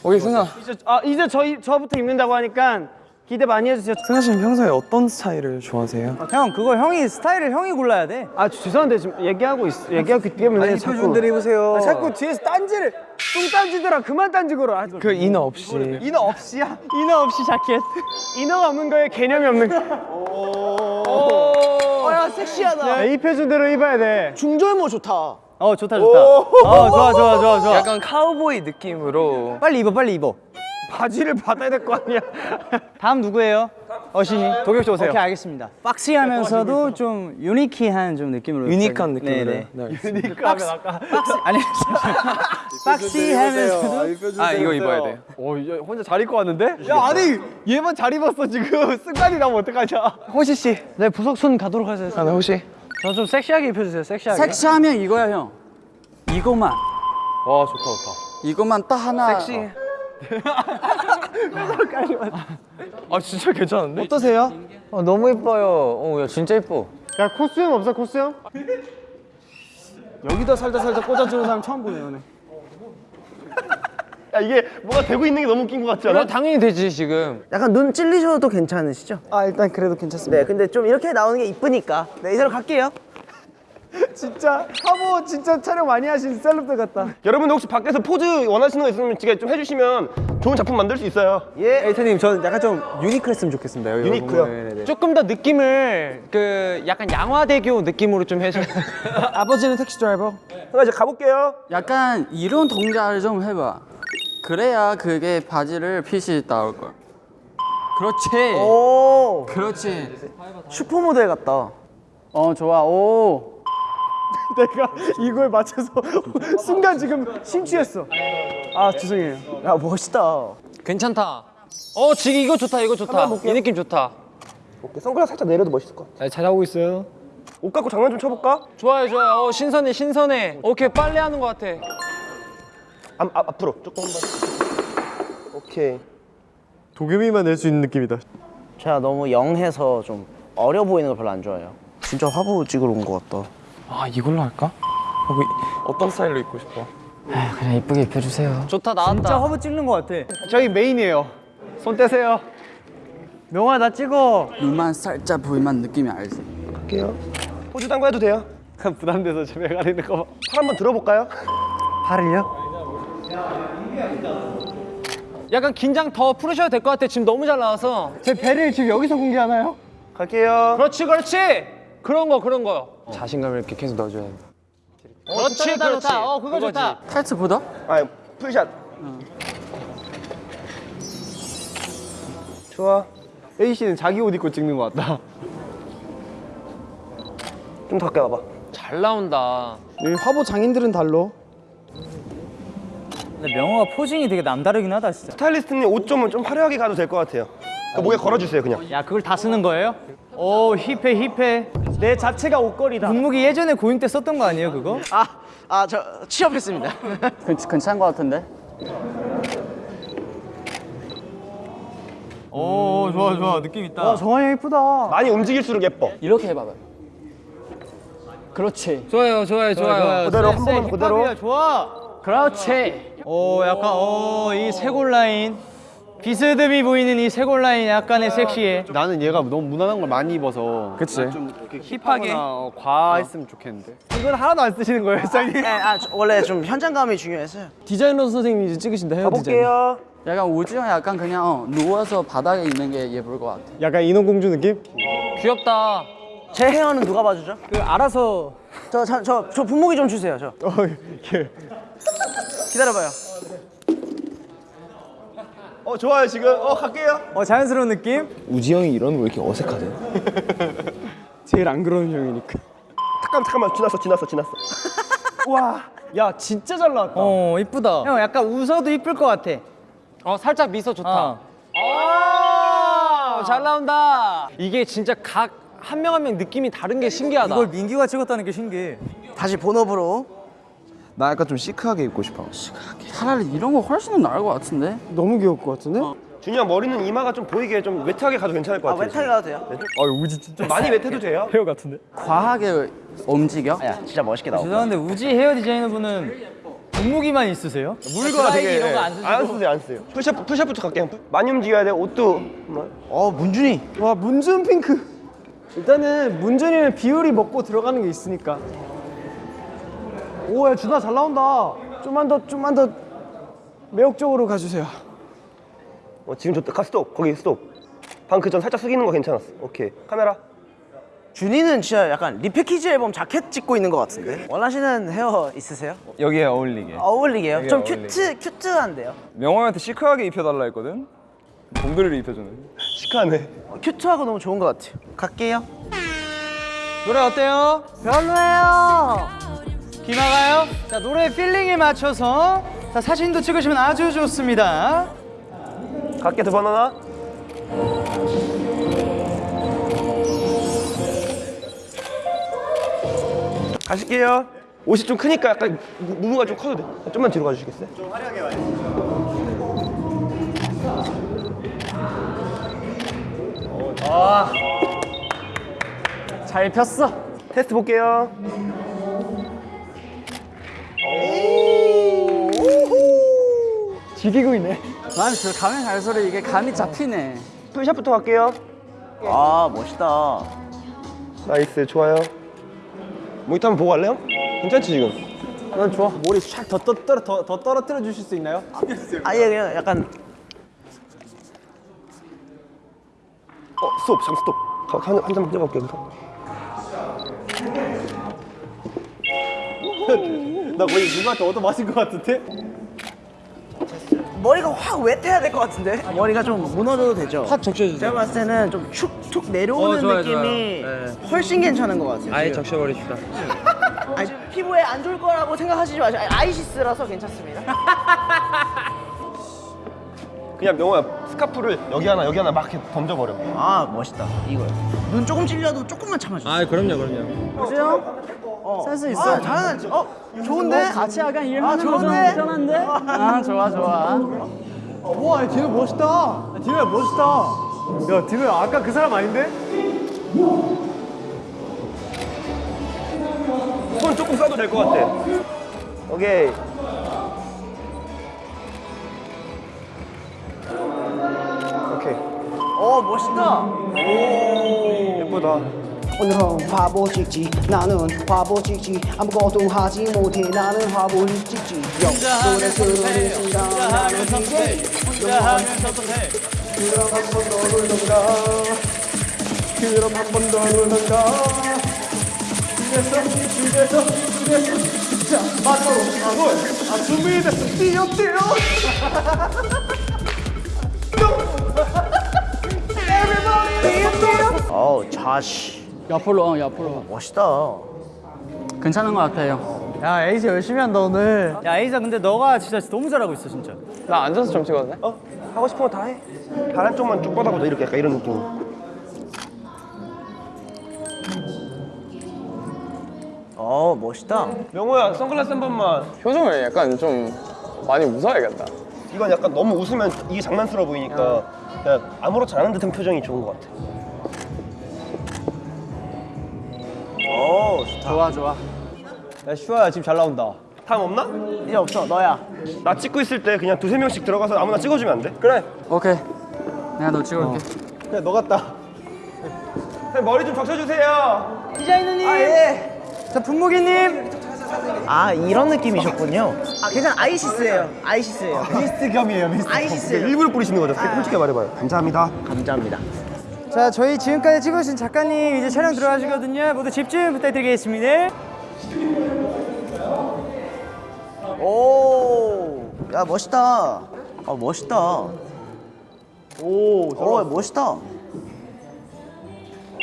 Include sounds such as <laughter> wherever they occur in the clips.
오케이 승아 이제 아 이제 저희 저부터 입는다고 하니까 기대 많이 해주세요. 승아 씨는 평소에 어떤 스타일을 좋아하세요? 형 그거 형이 스타일을 형이 골라야 돼. 아 죄송한데 지금 얘기하고 있 얘기하기 때문에 자꾸 입으세요. 아, 자꾸 뒤에서 딴지를 뚱 딴지더라 그만 딴지 걸어. 아, 그 이너 없이 이너 없이야? 이너 없이 자켓. 이너가 없는 거에 개념이 없는 거. 어야 섹시하다. 야, 입혀준 대로 입어야 돼. 중절모 좋다. 어 좋다 좋다. 어 좋아 좋아 좋아 좋아. 약간 카우보이 느낌으로 빨리 입어 빨리 입어. 바지를 받아야 될 거 아니야. <laughs> 다음 누구예요? 어신이. 도겸 씨 오세요. 오케이 알겠습니다. 박시하면서도 좀 유니키한 좀 느낌으로. 유니크한 느낌으로 네네. 네, 알겠습니다. 그러니까 하면 아까. 박시 아니 <laughs> 박시하면서도 아 이거 입어야 돼요 어, 이제 혼자 잘 입고 왔는데? 야 아니 얘만 잘 입었어 지금. <laughs> 승관이 나면 어떡하냐? 호시 씨네 부석 손 가도록 하세요. 아, 네, 호시 저 좀 섹시하게 입혀주세요. 섹시하게. 섹시하면 이거야 형 이것만 와 좋다 좋다. 이것만 딱 하나 섹시 아 진짜 괜찮은데? 어떠세요? 어, 너무 예뻐요. 어, 야 진짜 예뻐. 야 코스염 없어 코스염? 여기다 살다 살다 꽂아주는 사람 처음 보네요. 네. 야 이게 뭐가 되고 있는 게 너무 웃긴 것 같지 않아? 당연히 되지 지금 약간 눈 찔리셔도 괜찮으시죠? 아 일단 그래도 괜찮습니다. 네, 근데 좀 이렇게 나오는 게 이쁘니까 네, 이대로 갈게요. <laughs> 진짜 화보 진짜 촬영 많이 하신 셀럽들 같다. 여러분들 혹시 밖에서 포즈 원하시는 거 있으면 지금 좀 해주시면 좋은 작품 만들 수 있어요. 예. 에이터님 저는 약간 좀 유니크했으면 좋겠습니다. 유니크요? 네네네. 조금 더 느낌을 그 약간 양화대교 느낌으로 좀 해줘 <laughs> 아버지는 택시 드라이버. 그럼 이제 가볼게요. 약간 이런 동작을 좀 해봐 그래야 그게 바지를 핏이 나올 걸 그렇지 오, 그렇지 슈퍼모델 같다. 어 좋아 오 <laughs> 내가 이거에 맞춰서 <laughs> 순간 지금 심취했어. 아 죄송해요. 야, 멋있다. 괜찮다 어 지금 이거 좋다 이거 좋다 이 느낌 좋다 오케이, 선글라스 살짝 내려도 멋있을 것 같아. 잘하고 있어요. 옷 갖고 장난 좀 쳐볼까? 좋아요 좋아요 어 신선해 신선해 오케이 빨래 하는 것 같아 앞, 앞, 앞으로 조금 더. 오케이. 도겸이만 낼 수 있는 느낌이다. 제가 너무 young해서 좀 어려 보이는 걸 별로 안 좋아해요. 진짜 화보 찍으러 온 것 같다. 아 이걸로 할까? 어, 어떤 스타일로 입고 싶어? 그냥 이쁘게 입혀주세요 좋다 나왔다 진짜 화보 찍는 것 같아. 저희 메인이에요. 손 떼세요. 명호야 나 찍어. 눈만 살짝 보이면 느낌이 알지 갈게요. 딴거 해도 돼요. <laughs> 부담돼서 집에 가리는 거. 팔 한번 들어볼까요? 팔을요? 약간 긴장 더 풀으셔도 될 것 같아 지금 너무 잘 나와서 제 배를 지금 여기서 공개하나요? 갈게요. 그렇지 그렇지 그런 거 그런 거 자신감을 이렇게 계속 넣어줘야 돼 그렇지 좋다, 그렇지 좋다. 어, 그거 그거지. 좋다. 타이트 보다? 아, full shot. 좋아. A 씨는 자기 옷 입고 찍는 것 같다. 좀더 가까이 와봐. 잘 나온다 여기 화보 장인들은 달로. 근데 명호가 포징이 되게 남다르긴 하다 진짜. 스타일리스트님 옷 좀 좀 화려하게 가도 될 것 같아요. 그 목에 걸어주세요, 그냥. 야 그걸 다 쓰는 거예요? 오 힙해 힙해. 내 자체가 옷걸이다. 분무기 예전에 고잉 때 썼던 거 아니에요 그거? 아, 아, 저 취업했습니다. 괜- 괜찮은 것 같은데? 오 좋아 좋아 느낌 있다. 와 정한이 형 이쁘다. 많이 움직일수록 예뻐. 이렇게 해봐봐 그렇지 좋아요 좋아요 좋아요 그대로 한 번만 그대로. 힙합이야 좋아. 그렇지 오 약간 오이 쇄골 라인 비스듬히 보이는 이 쇄골 라인 약간의 섹시해. 나는 얘가 너무 무난한 걸 많이 입어서 그치 힙하게 어, 과했으면 좋겠는데. 이건 하나도 안 쓰시는 거예요, 사장님? 네, 아, 저 원래 좀 현장감이 중요해서요. 디자이너 선생님이 이제 찍으신다 헤어 디자인. 가볼게요. 약간 우지 형 약간 그냥 어, 누워서 바닥에 있는 게 예쁠 것 같아 약간 인어공주 느낌? 귀엽다 제 헤어는 누가 봐주죠? 그 알아서 저, 저, 저, 저 분무기 좀 주세요, 저. 어, 이렇게. 기다려봐요. 어, 좋아요, 지금. 어, 갈게요. 어 자연스러운 느낌? 우지 형이 이러는 거왜 이렇게 어색하대? <laughs> 제일 안 그러는 형이니까. 잠깐만, 잠깐만. 지났어, 지났어, 지났어. <laughs> 와, 야 진짜 잘 나왔다. 어 이쁘다. 형 약간 웃어도 이쁠 것 같아. 어 살짝 미소 좋다 어. 아, 잘 나온다 이게 진짜 각 한 명 한 명 느낌이 다른 게 신기하다 이걸 민규가 찍었다는 게 신기해. 다시 본업으로. 나 약간 좀 시크하게 입고 싶어 차라리 이런 거 훨씬 나을 것 같은데? 너무 귀여울 것 같은데? 준이 형 머리는 이마가 좀 보이게 좀 웨트하게 가도 괜찮을 것 아, 같아요. 웨타이 가도 돼요? 아 우지 진짜 많이 웨트해도 돼요? <laughs> 헤어 같은데? 과하게 움직여? 아, 야, 진짜 멋있게 나오고. 죄송한데 우지 헤어 디자이너 분은 분무기만 있으세요? 물과 되게 이런 거안? 안 쓰세요 안 쓰세요 푸시업부터 갈게요 많이 움직여야 돼 옷도 뭐. 어 문준휘 와 문준 핑크. 일단은 문준이는 비율이 먹고 들어가는 게 있으니까. 오야 준아 잘 나온다. 좀만 더 좀만 더 매혹적으로 가주세요. 어, 지금 좋다 가 스톱 거기 스톱 방금 그전 살짝 숙이는 거 괜찮았어 오케이 카메라 준이는 진짜 약간 repackage 앨범 자켓 찍고 있는 것 같은데 원하시는 헤어 있으세요? 여기에 어울리게. 어울리게요? 좀 어울리게. cute cute한데요? 명호한테 chic하게 입혀달라 했거든. 동들을 입혀주는. 시크하네 어, 큐트하고 너무 좋은 것 같아요 갈게요 노래 어때요? 별로예요. 기마가요? 자 노래 필링에 맞춰서 자 사진도 찍으시면 아주 좋습니다. 갈게 두 바나나 가실게요 옷이 좀 크니까 약간 무- 무무가 좀 커도 돼 좀만 뒤로 가주시겠어요? 좀 화려하게 와요 잘 폈어. 테스트 볼게요 지기고 있네. 난저 가면 갈수록 이게 감이 잡히네. full shot부터 갈게요 아 멋있다 nice 좋아요 모니터 한번 보고 갈래요? 괜찮지 지금? 난 좋아. 머리 샥더 떨어 더, 더 떨어뜨려 주실 수 있나요? 아예 그냥 약간 어 스톱 잠깐 스톱 가- 한, 한 잔만 찍어볼게요 <laughs> 나 거의 누구한테 얻어 맞은 것 같은데? 머리가 확 웻해야 될 것 같은데 머리가 좀 무너져도 되죠? 확 적셔주세요 제가 봤을 때는 좀 축축 내려오는 어, 좋아요, 느낌이 좋아요. 훨씬 괜찮은 것 같아요 아예. 적셔버립시다. 아니, 피부에 안 좋을 거라고 생각하시지 마세요 아니, 아이시스라서 괜찮습니다 <laughs> 그냥 명호야 스카프를 여기 하나 여기 하나 막 이렇게 던져버려 아 멋있다 이거요 눈 조금 찔려도 조금만 참아주세요 아 그럼요 그럼요. 센스 있어 아, 잘하지 어 좋은데? 같이 약간 아, 일하는 거 편한데? 아 좋아 좋아. 와 디노 멋있다. 야, 디노야 멋있다. 야 디노야 아까 그 사람 아닌데? 손 조금 써도 될 것 같아 오케이 멋있다. 예쁘다. 오늘은 화보 찍지. 나는 화보 찍지. 아무것도 하지 못해. 나는 찍지. 요 노래 부르는 순간 나는 DJ 혼자 하면 선택해. 그럼 한번더 누른다 그럼 한번더 누른다 집에서 집에서 집에서. 자 마지막으로. 아골 아 준비됐어. 뛰어 뛰어 <laughs> 어우 자시 옆으로 어, 옆으로. 멋있다 괜찮은 것 같아요. 야 에이지 열심히 한다 오늘 야 에이자 근데 너가 진짜 너무 잘하고 있어 진짜. 나 앉아서 좀 찍었네. 어? 하고 싶은 거 다 해. 다른 쪽만 쭉 뻗어보자 이렇게 약간 이런 느낌. 어 멋있다 명호야 선글라스 한 번만. 표정을 약간 좀 많이 웃어야겠다. 이건 약간 너무 웃으면 이게 장난스러워 보이니까 그냥 아무렇지 않은 듯한 표정이 좋은 것 같아. 어 좋다 좋아 좋아. 야 슈아야 지금 잘 나온다 다음 없나? 이제 없어 너야 나 찍고 있을 때 그냥 두세 명씩 들어가서 아무나 찍어주면 안 돼? 그래. 오케이. 내가 너 찍어올게. 야너 같다 머리 좀 적셔주세요. 디자이너님. 아예 자 분무기님. 아 이런 느낌이셨군요 아 그냥 아이시스예요 아이시스예요 미스트 겸이에요 미스트 아이시스예요 일부러 뿌리시는 거죠? 솔직히 말해봐요. 감사합니다. 감사합니다 자 저희 지금까지 찍으신 작가님 이제 촬영 들어가시거든요. 모두 집중 부탁드리겠습니다. 오야 멋있다 아 멋있다 오 어, 멋있다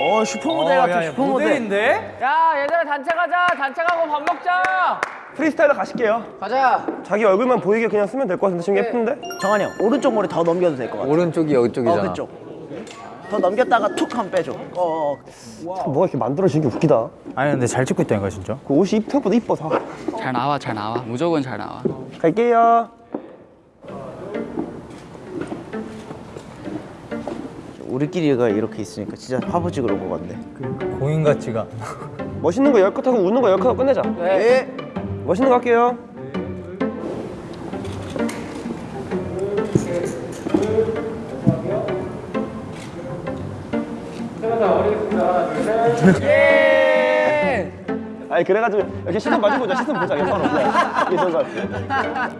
어 슈퍼모델 같아 슈퍼모델 모델인데? 야 얘들아 단체 가자. 단체 가고 밥 먹자. 프리스타일러 가실게요. 가자. 자기 얼굴만 보이게 그냥 쓰면 될 것 같은데 지금 예쁜데? 정한이 형 오른쪽 머리 더 넘겨도 될 것 같아 오른쪽이 이쪽이잖아. 어 그쪽 더 넘겼다가 툭 하면 빼줘 어, 뭐가 이렇게 만들어지는 게 웃기다. 아니 근데 잘 찍고 있다니까 진짜. 그 옷이 생각보다 이뻐 다. 잘 나와 잘 나와. 무조건 잘 나와. 갈게요. 우리끼리가 이렇게 있으니까 진짜 화보 찍으러 온것 같네 공인 같지가. 멋있는 거 열컷 하고 웃는 거 열컷 하고 끝내자. 네. 멋있는 거 할게요. 아니 그래가지고 이렇게 시선 마주 보자. 시선 보자. 이게 좋은 것 같아